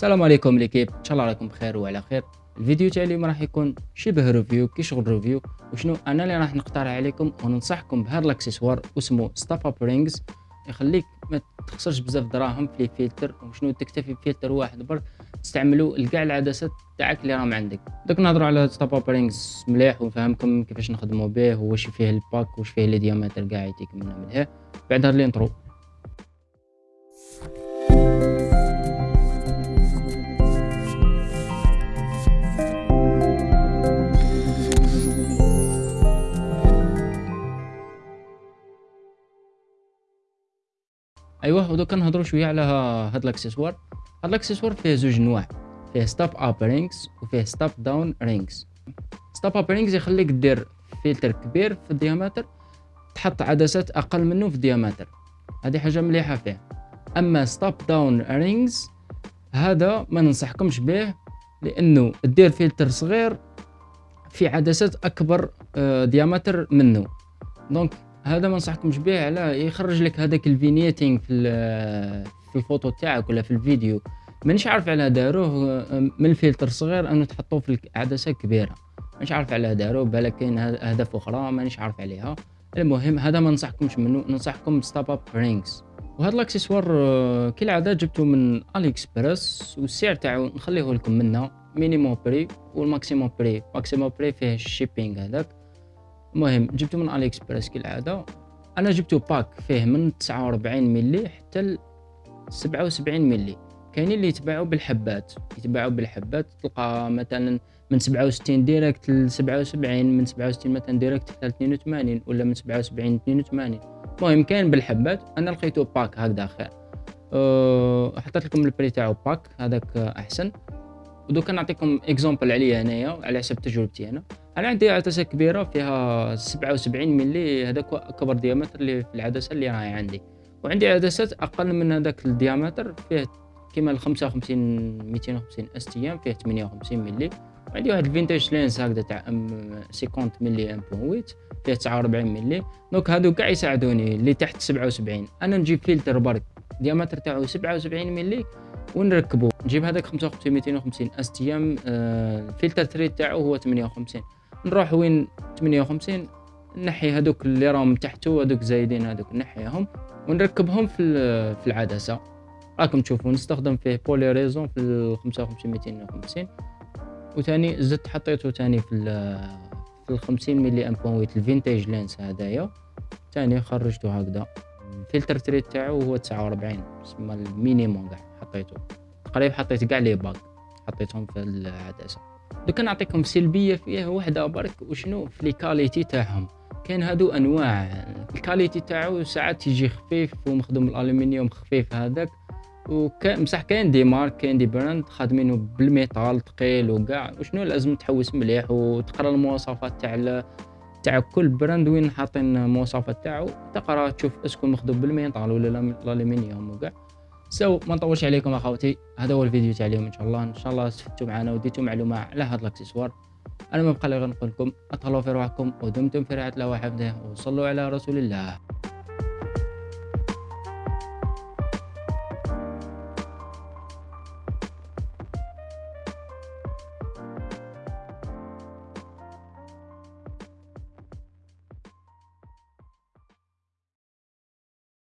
السلام عليكم l'équipe. إن شاء الله راكم بخير وعلى خير. الفيديو تاع اليوم راح يكون شبه review كي شغل review. وشنو؟ أنا اللي راح نقترح عليكم وننصحكم بهذا الأكسسوار اسمه step up rings يخليك ما تخسرش بزاف دراهم في فلتر وشنو؟ تكتفي بفلتر واحد برك. تستعملوا لكاع العدسات تاعك اللي راهم عندك. دوك نهضروا على step up rings مليح ونفهمكم كيفاش نخدموا به واش فيه ال pack واش فيه les diamètres كاع يتيك منه مليح بعد هاد ال intro. أيوه ودوكا نهضروا شوية على هاد الاكسسوار هاد الاكسسوار فيه زوج نواع. فيه step up rings وفيه step down rings step up rings يخليك دير فلتر كبير في ال diamètre تحط عدسات أقل منه في ال diamètre هذه حاجة مليحة فيه أما step down rings هذا ما ننصحكمش به لأنه دير فلتر صغير في عدسات أكبر diamètre منه. donc هذا ما نصحكمش به على يخرج لك هذاك ال vignetting في في الفوتو تاعك ولا في الفيديو. مانيش عارف على داروه من الفلتر صغير أنه تحطوه في عدسه كبيرة. مانيش عارف على داروه بالك كاين اهداف أخرى مانيش عارف عليها. المهم هذا ما ننصحكمش منه ننصحكم step up rings وهذا الاكسسوار كالعاده جبته من AliExpress والسعر تاعو نخليه لكم منه minimum prix وال maximum prix maximum prix فيه ال shipping هذاك. المهم جبته من AliExpress كالعادة. أنا جبته pack فيه من 49 ملي حتى ل 77 ملي كاينين اللي يتباعوا بالحبات. يتباعوا بالحبات تلقى مثلا من 67 direct ل 77 من 67 مثلا direct حتى 82 ولا من 77 ل 82 المهم كاين بالحبات. أنا لقيته pack هكذا خير أه حطيت لكم ال prix تاعو pack هذاك أحسن. ودوكا نعطيكم exemple عليا انايا على حسب تجربتي أنا. أنا عندي عدسة كبيرة فيها 77 ملي هذاك أكبر diamètre اللي في العدسة اللي راهي عندي. وعندي عدسات أقل من هذاك ال diamètre فيه كيما ال 55 250 STM فيه 58 ملي وعندي واحد ال vintage lens هكذا تاع 50 ملي 1.8 فيه 49 ملي donc هادو كاع يساعدوني اللي تحت 77 أنا نجيب فلتر برك diamètre تاعو 77 ملي ونركبو. نجيب هذاك 55 250 STM ال filter thread تاعو هو 58 نروح وين 58 نحي هذوك اللي راهم تحته هذوك زايدين هذوك نحيهم ونركبهم في في العدسة. راكم تشوفوا نستخدم فيه polarisant في ال 55 250 وثاني زدت حطيته ثاني في في ال 50 ملي أم بوان ال vintage lens هذايا. ثاني خرجته هكذا. ال filter thread تاعو هو 49 تسمى ال minimum كاع حطيته. تقريبا حطيت كاع les packs حطيتهم في العدسة. دوك نعطيكم سلبية فيه وحده برك وشنو؟ في les qualités تاعهم. كاين هادو أنواع. ال qualité تاعو ساعات يجي خفيف ومخدوم الألومنيوم خفيف هذاك. وكان بصح كاين des marques كاين des brands خادمينه بال métal ثقيل وكاع وشنو لازم تحوس مليح وتقرا المواصفات تاع تاع كل brand. وين حاطين المواصفات تاعو؟ تقرا تشوف est-ce que مخدوم بال métal ولا الألومنيوم وكاع so ما نطولش عليكم أخوتي. هذا هو الفيديو تاع اليوم إن شاء الله. إن شاء الله استفدتوا معنا وديتوا معلومه على هذا الأكسسوار. أنا ما بقى غير نقول لكم أطلعوا في روحكم ودمتم في رعاية الله وحفظه وصلوا على رسول الله.